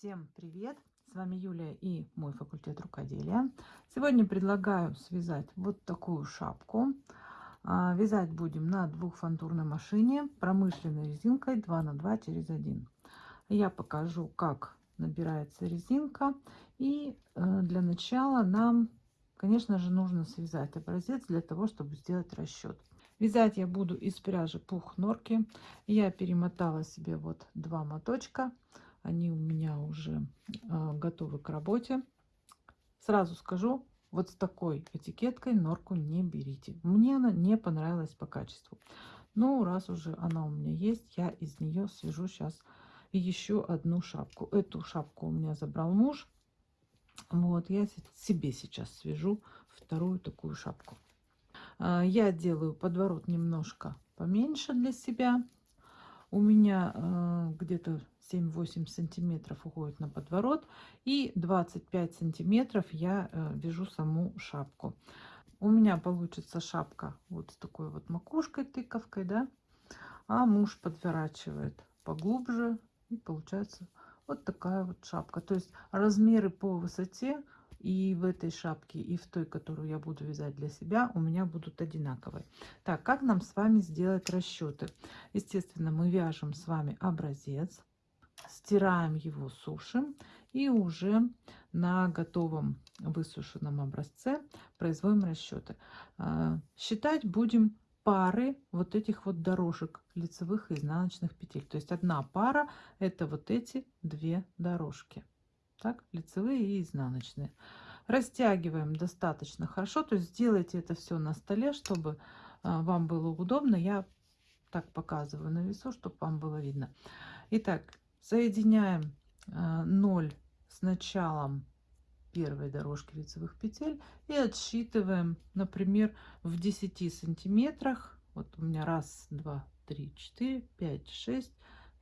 Всем привет! С вами Юлия и мой факультет рукоделия. Сегодня предлагаю связать вот такую шапку. А, вязать будем на двухфантурной машине промышленной резинкой 2 на 2 через 1. Я покажу, как набирается резинка. И э, для начала нам, конечно же, нужно связать образец для того, чтобы сделать расчет. Вязать я буду из пряжи пух норки. Я перемотала себе вот два моточка они у меня уже э, готовы к работе. Сразу скажу, вот с такой этикеткой норку не берите. Мне она не понравилась по качеству. Но раз уже она у меня есть, я из нее свяжу сейчас еще одну шапку. Эту шапку у меня забрал муж. Вот, я себе сейчас свяжу вторую такую шапку. А, я делаю подворот немножко поменьше для себя. У меня э, где-то 7-8 сантиметров уходит на подворот и 25 сантиметров я э, вяжу саму шапку. У меня получится шапка вот с такой вот макушкой тыковкой да а муж подворачивает поглубже и получается вот такая вот шапка. То есть размеры по высоте и в этой шапке и в той которую я буду вязать для себя у меня будут одинаковые так как нам с вами сделать расчеты естественно мы вяжем с вами образец стираем его, сушим и уже на готовом высушенном образце производим расчеты. А, считать будем пары вот этих вот дорожек лицевых и изнаночных петель. То есть одна пара это вот эти две дорожки. Так, лицевые и изнаночные. Растягиваем достаточно хорошо. То есть сделайте это все на столе, чтобы а, вам было удобно. Я так показываю на весу, чтобы вам было видно. Итак, Соединяем 0 э, с началом первой дорожки лицевых петель и отсчитываем, например, в 10 сантиметрах. Вот у меня раз, два, три, четыре, пять, шесть,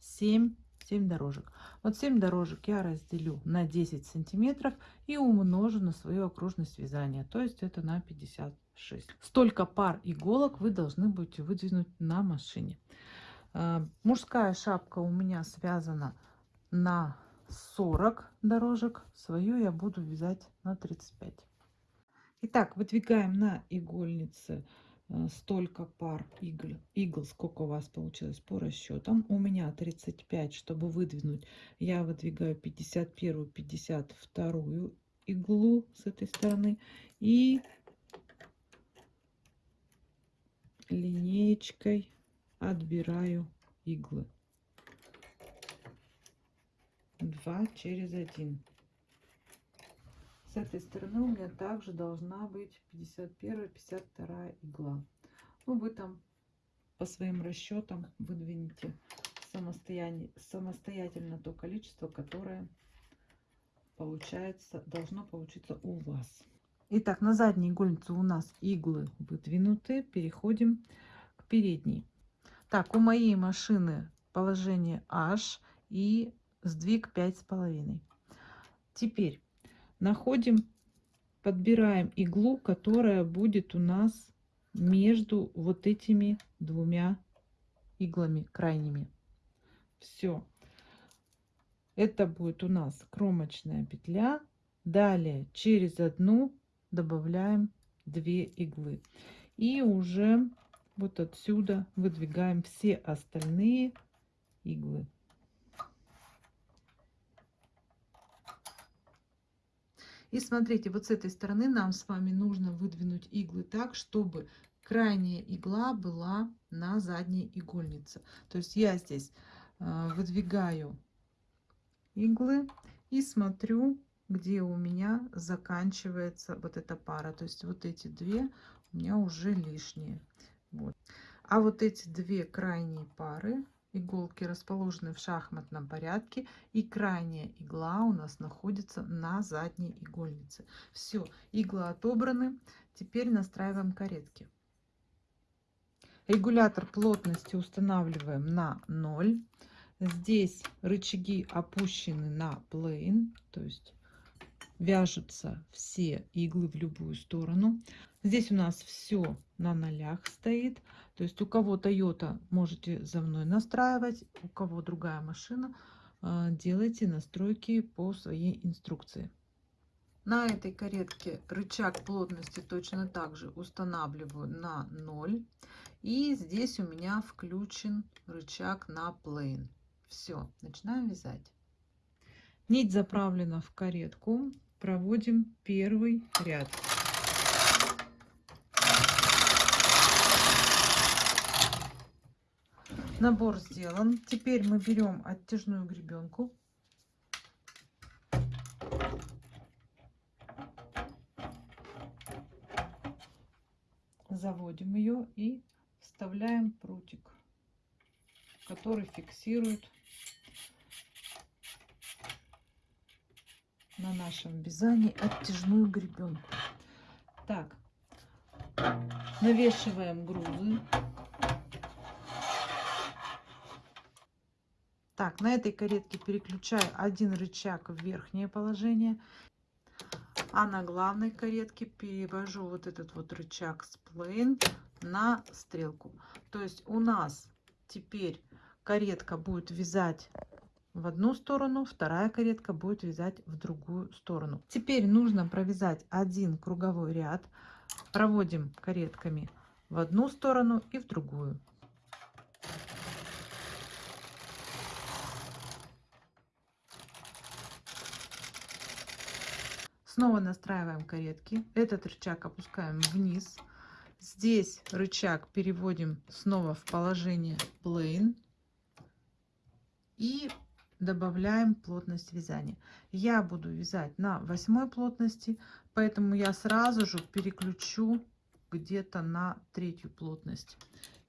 семь, семь дорожек. Вот 7 дорожек я разделю на 10 сантиметров и умножу на свою окружность вязания, то есть это на 56. Столько пар иголок вы должны будете выдвинуть на машине. Э, мужская шапка у меня связана на 40 дорожек. Свою я буду вязать на 35. Итак, выдвигаем на игольнице столько пар игл, игл, сколько у вас получилось по расчетам. У меня 35, чтобы выдвинуть, я выдвигаю 51, 52 иглу с этой стороны и линеечкой отбираю иглы. 2 через 1 с этой стороны у меня также должна быть 51 52 игла ну вы там по своим расчетам выдвинете самостоятельно самостоятельно то количество которое получается должно получиться у вас Итак, на задней игольнице у нас иглы выдвинуты. Переходим к передней. Так, у моей машины положение H и сдвиг пять с половиной. Теперь находим, подбираем иглу, которая будет у нас между вот этими двумя иглами крайними. Все. Это будет у нас кромочная петля. Далее через одну добавляем 2 иглы. И уже вот отсюда выдвигаем все остальные иглы. И смотрите, вот с этой стороны нам с вами нужно выдвинуть иглы так, чтобы крайняя игла была на задней игольнице. То есть я здесь э, выдвигаю иглы и смотрю, где у меня заканчивается вот эта пара. То есть вот эти две у меня уже лишние. Вот. А вот эти две крайние пары иголки расположены в шахматном порядке и крайняя игла у нас находится на задней игольнице. Все, иглы отобраны. Теперь настраиваем каретки. Регулятор плотности устанавливаем на 0. Здесь рычаги опущены на плейн, то есть вяжутся все иглы в любую сторону. Здесь у нас все на нолях стоит. То есть у кого Toyota можете за мной настраивать, у кого другая машина, а, делайте настройки по своей инструкции. На этой каретке рычаг плотности точно так же устанавливаю на 0. И здесь у меня включен рычаг на plane. Все, начинаем вязать. Нить заправлена в каретку. Проводим первый ряд. Набор сделан. Теперь мы берем оттяжную гребенку. Заводим ее и вставляем прутик, который фиксирует на нашем вязании оттяжную гребенку. Так, навешиваем грузы. Так, на этой каретке переключаю один рычаг в верхнее положение. А на главной каретке перевожу вот этот вот рычаг с плейн на стрелку. То есть у нас теперь каретка будет вязать в одну сторону, вторая каретка будет вязать в другую сторону. Теперь нужно провязать один круговой ряд. Проводим каретками в одну сторону и в другую. Снова настраиваем каретки. Этот рычаг опускаем вниз. Здесь рычаг переводим снова в положение plane. И добавляем плотность вязания. Я буду вязать на восьмой плотности, поэтому я сразу же переключу где-то на третью плотность.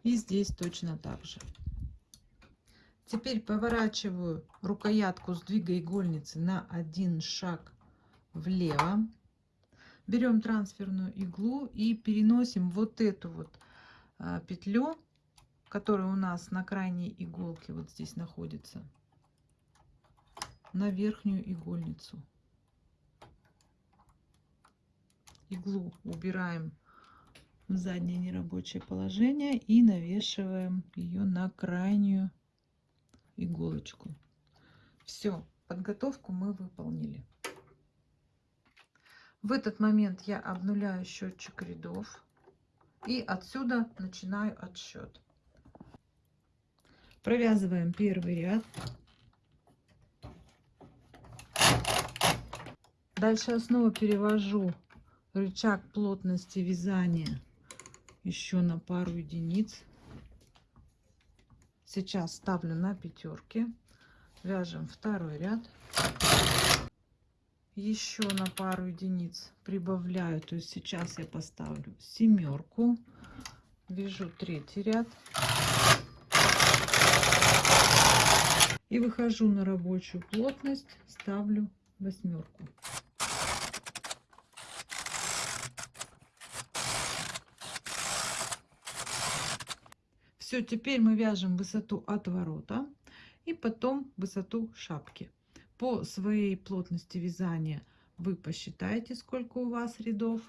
И здесь точно так же. Теперь поворачиваю рукоятку сдвига игольницы на один шаг влево. Берем трансферную иглу и переносим вот эту вот а, петлю, которая у нас на крайней иголке вот здесь находится, на верхнюю игольницу. Иглу убираем в заднее нерабочее положение и навешиваем ее на крайнюю иголочку. Все, подготовку мы выполнили. В этот момент я обнуляю счетчик рядов и отсюда начинаю отсчет. Провязываем первый ряд. Дальше я снова перевожу рычаг плотности вязания еще на пару единиц. Сейчас ставлю на пятерки. Вяжем второй ряд еще на пару единиц прибавляю то есть сейчас я поставлю семерку вяжу третий ряд и выхожу на рабочую плотность ставлю восьмерку все теперь мы вяжем высоту отворота и потом высоту шапки по своей плотности вязания вы посчитаете, сколько у вас рядов.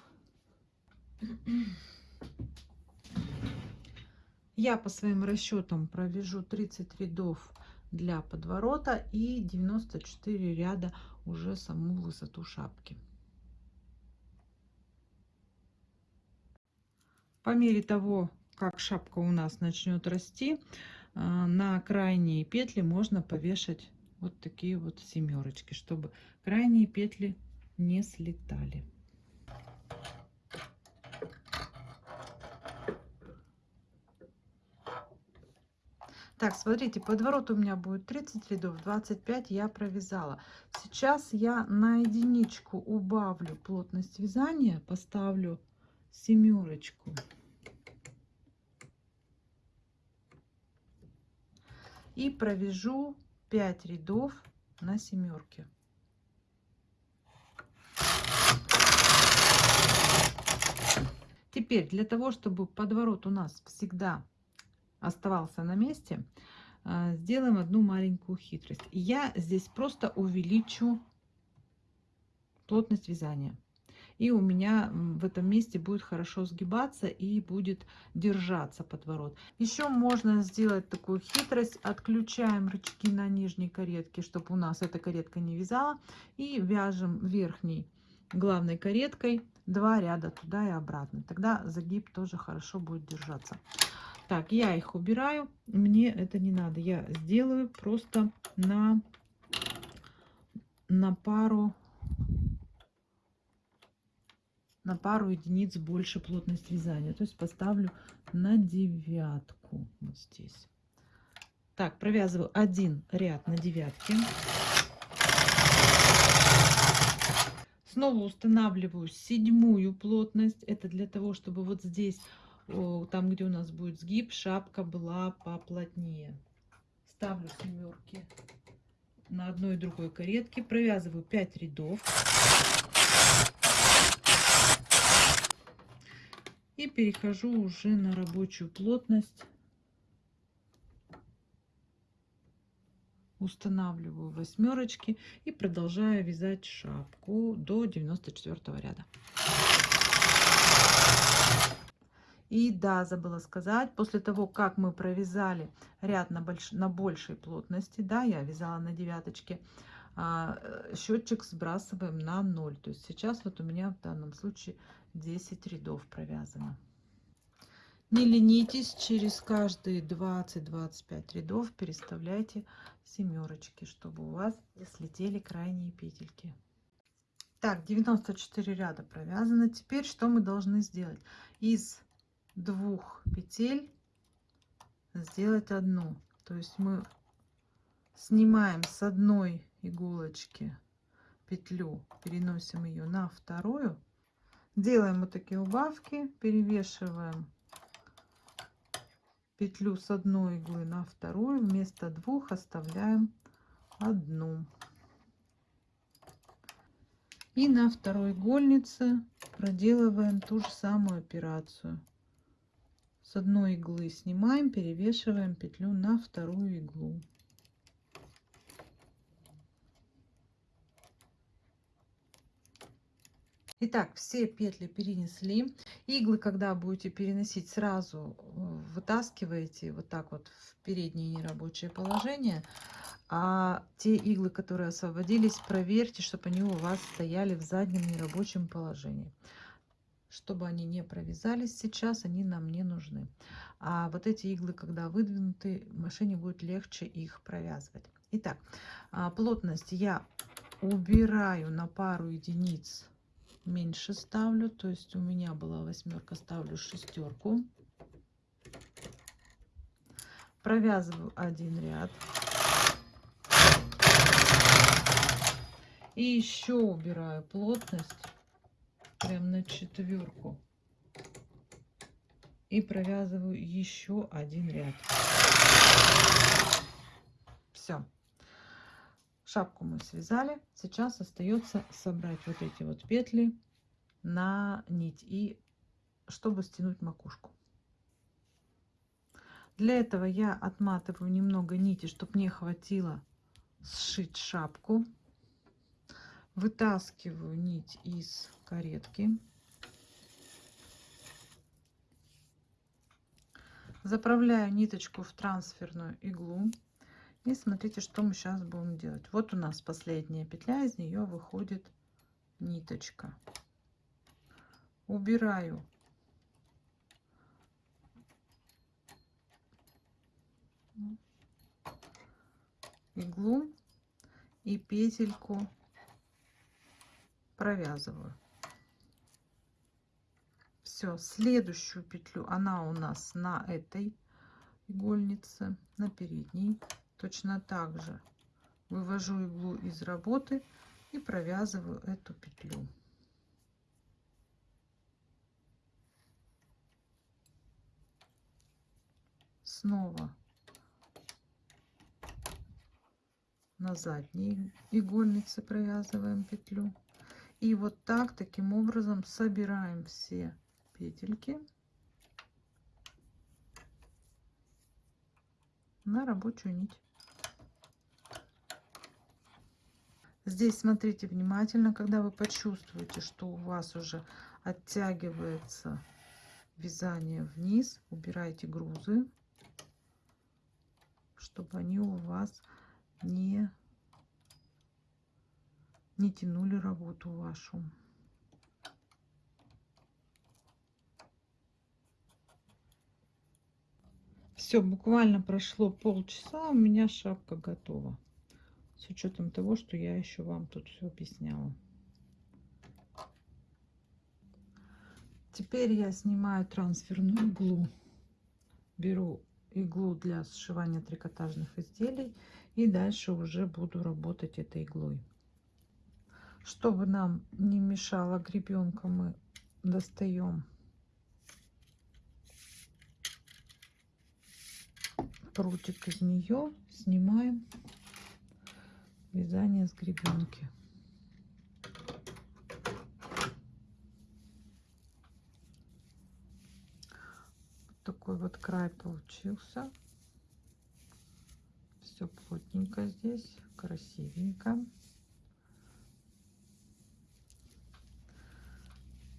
Я по своим расчетам провяжу 30 рядов для подворота и 94 ряда уже саму высоту шапки. По мере того, как шапка у нас начнет расти, а, на крайние петли можно повешать вот такие вот семерочки, чтобы крайние петли не слетали. Так, смотрите, подворот у меня будет 30 рядов, 25 я провязала. Сейчас я на единичку убавлю плотность вязания, поставлю семерочку. И провяжу 5 рядов на семерке. Теперь для того, чтобы подворот у нас всегда оставался на месте, а, сделаем одну маленькую хитрость. Я здесь просто увеличу плотность вязания. И у меня в этом месте будет хорошо сгибаться и будет держаться подворот. Еще можно сделать такую хитрость. Отключаем рычаги на нижней каретке, чтобы у нас эта каретка не вязала. И вяжем верхней главной кареткой два ряда туда и обратно. Тогда загиб тоже хорошо будет держаться. Так, я их убираю. Мне это не надо. Я сделаю просто на на пару на пару единиц больше плотность вязания. То есть поставлю на девятку вот здесь. Так, провязываю один ряд на девятке. Снова устанавливаю седьмую плотность. Это для того, чтобы вот здесь, там где у нас будет сгиб, шапка была поплотнее. Ставлю семерки на одной и другой каретке. Провязываю 5 рядов. И перехожу уже на рабочую плотность. Устанавливаю восьмерочки и продолжаю вязать шапку до 94 ряда. И да, забыла сказать, после того, как мы провязали ряд на, больш... на большей плотности, да, я вязала на девяточке, а, э, счетчик сбрасываем на 0. То есть сейчас вот у меня в данном случае 10 рядов провязано. Не ленитесь, через каждые 20-25 рядов переставляйте семерочки, чтобы у вас не слетели крайние петельки. Так, 94 ряда провязано. Теперь что мы должны сделать? Из двух петель сделать одну. То есть мы снимаем с одной иголочки петлю, переносим ее на вторую, делаем вот такие убавки, перевешиваем петлю с одной иглы на вторую, вместо двух оставляем одну. И на второй игольнице проделываем ту же самую операцию с одной иглы снимаем, перевешиваем петлю на вторую иглу. Итак, все петли перенесли. Иглы, когда будете переносить, сразу э, вытаскиваете вот так вот в переднее нерабочее положение. А те иглы, которые освободились, проверьте, чтобы они у вас стояли в заднем нерабочем положении чтобы они не провязались сейчас, они нам не нужны. А вот эти иглы, когда выдвинуты, машине будет легче их провязывать. Итак, а, плотность я убираю на пару единиц меньше ставлю. То есть у меня была восьмерка, ставлю шестерку. Провязываю один ряд. И еще убираю плотность прям на четверку и провязываю еще один ряд все шапку мы связали. Сейчас остается собрать вот эти вот петли на нить и чтобы стянуть макушку. Для этого я отматываю немного нити чтобы мне хватило сшить шапку. Вытаскиваю нить из каретки. Заправляю ниточку в трансферную иглу и смотрите что мы сейчас будем делать. Вот у нас последняя петля из нее выходит ниточка. Убираю. Иглу и петельку провязываю. Все следующую петлю она у нас на этой игольнице на передней точно так же вывожу иглу из работы и провязываю эту петлю снова на задней игольнице провязываем петлю и вот так, таким образом собираем все петельки на рабочую нить. Здесь смотрите внимательно, когда вы почувствуете, что у вас уже оттягивается вязание вниз, убирайте грузы, чтобы они у вас не, не тянули работу вашу. Все, буквально прошло полчаса, у меня шапка готова. Учетом того, что я еще вам тут все объясняла. Теперь я снимаю трансферную иглу. Беру иглу для сшивания трикотажных изделий. И дальше уже буду работать этой иглой. Чтобы нам не мешала гребенка, мы достаем прутик из нее, снимаем вязание с гребенки. Такой вот край получился. Все плотненько здесь, красивенько.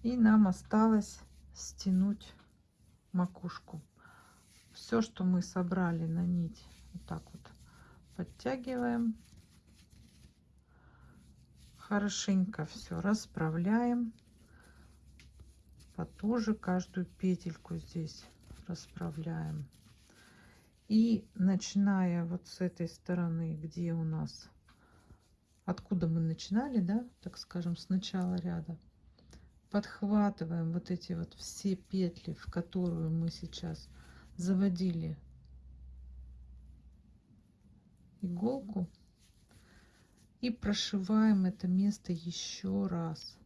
И нам осталось стянуть макушку все, что мы собрали на нить, вот так вот подтягиваем. Хорошенько все расправляем. Потуже каждую петельку здесь расправляем. И начиная вот с этой стороны, где у нас, откуда мы начинали, да, так скажем, с начала ряда, подхватываем вот эти вот все петли, в которую мы сейчас заводили иголку и прошиваем это место еще раз.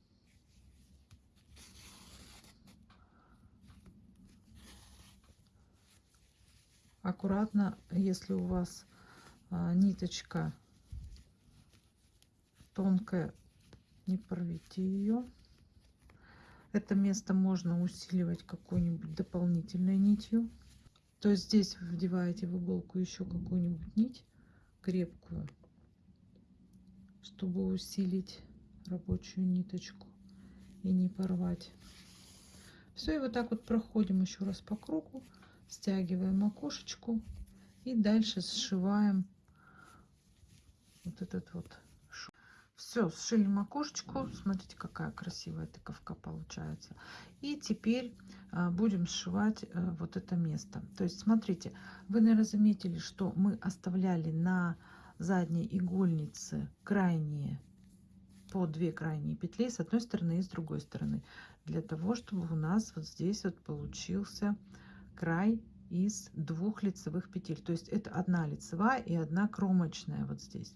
Аккуратно, если у вас а, ниточка тонкая, не порвите ее. Это место можно усиливать какой-нибудь дополнительной нитью. То есть здесь вдеваете в иголку еще какую-нибудь нить крепкую, чтобы усилить рабочую ниточку и не порвать. Все, и вот так вот проходим еще раз по кругу, стягиваем окошечку и дальше сшиваем вот этот вот все, сшили макушечку. Смотрите, какая красивая тыковка получается. И теперь а, будем сшивать а, вот это место. То есть, смотрите, вы, наверное, заметили, что мы оставляли на задней игольнице крайние по две крайние петли с одной стороны и с другой стороны для того чтобы у нас вот здесь вот получился край из двух лицевых петель. То есть это одна лицевая и одна кромочная вот здесь.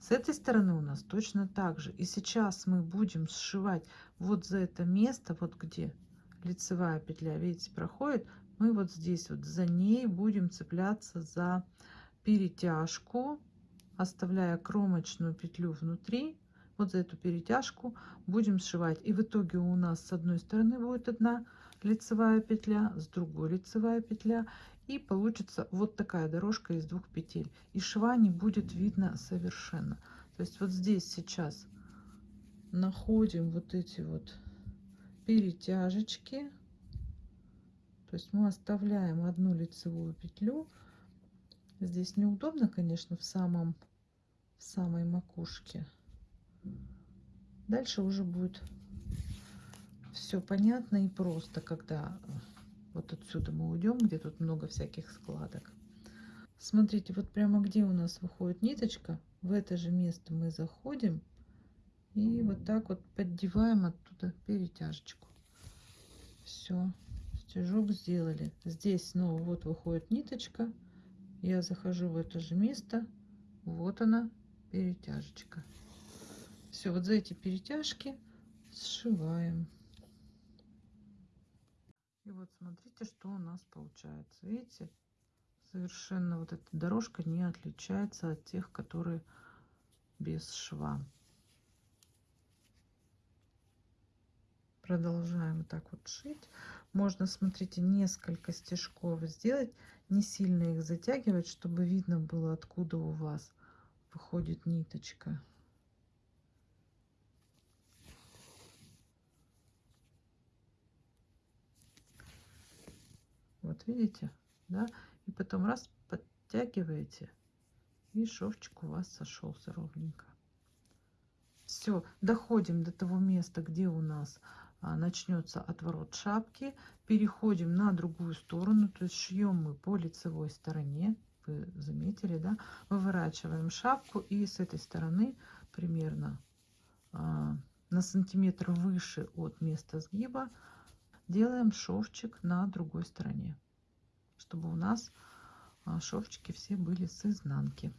С этой стороны у нас точно так же. И сейчас мы будем сшивать вот за это место, вот где лицевая петля, видите, проходит, мы вот здесь вот за ней будем цепляться за перетяжку, оставляя кромочную петлю внутри. Вот за эту перетяжку будем сшивать. И в итоге у нас с одной стороны будет одна лицевая петля, с другой лицевая петля. И получится вот такая дорожка из двух петель. И шва не будет видно совершенно. То есть вот здесь сейчас находим вот эти вот перетяжечки. То есть мы оставляем одну лицевую петлю. Здесь неудобно, конечно, в самом в самой макушке. Дальше уже будет все понятно и просто, когда вот отсюда мы уйдем, где тут много всяких складок. Смотрите, вот прямо где у нас выходит ниточка, в это же место мы заходим и вот так вот поддеваем оттуда перетяжечку. Все, стежок сделали. Здесь снова вот выходит ниточка. Я захожу в это же место. Вот она, перетяжечка. Все, вот за эти перетяжки сшиваем. И вот смотрите, что у нас получается. Видите, совершенно вот эта дорожка не отличается от тех, которые без шва. Продолжаем вот так вот шить. Можно, смотрите, несколько стежков сделать, не сильно их затягивать, чтобы видно было, откуда у вас выходит ниточка. Вот видите, да? И потом раз подтягиваете, и шовчик у вас сошелся ровненько. Все, доходим до того места, где у нас а, начнется отворот шапки. Переходим на другую сторону, то есть шьем мы по лицевой стороне. Вы заметили, да? Выворачиваем шапку и с этой стороны примерно а, на сантиметр выше от места сгиба делаем шовчик на другой стороне, чтобы у нас а, шовчики все были с изнанки.